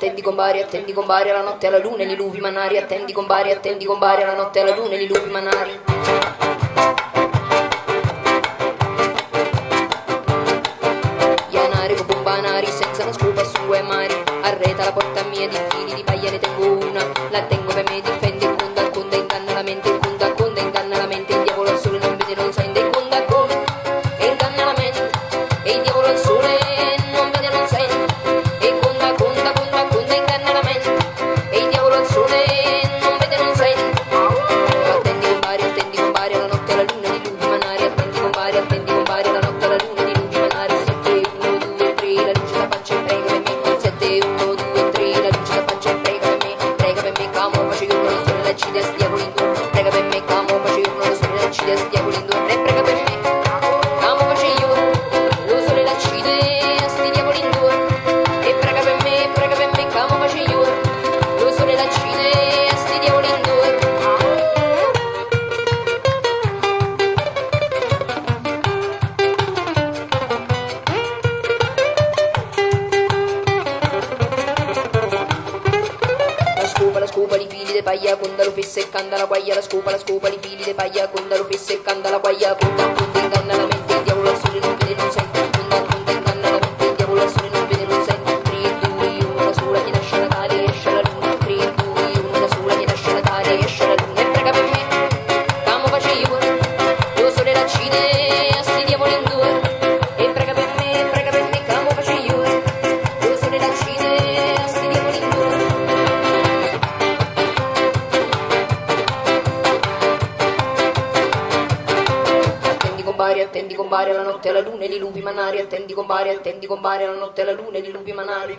attendi con gombari, attendi con gombari alla notte alla luna, gli lupi manari, attendi con gombari, attendi con gombari alla notte alla luna, gli lupi manari. Ianare con banari, senza una scupa su mari, arreta la porta mia di fili di paglia ne tengo una, la tengo Chile, Santiago, Lindo, la scopa, li fili di paglia, conda lo fesse e canta la guaglia, la scopa, la scopa, li fili di paglia, conda lo fesse e canta la guaglia, conda, conda, inganna la mente, il diavolo al non vede, non sente. gombari, attendi gombari la notte alla luna e li lupi manari, attendi gombari, attendi gombari la notte alla luna e li lupi manari.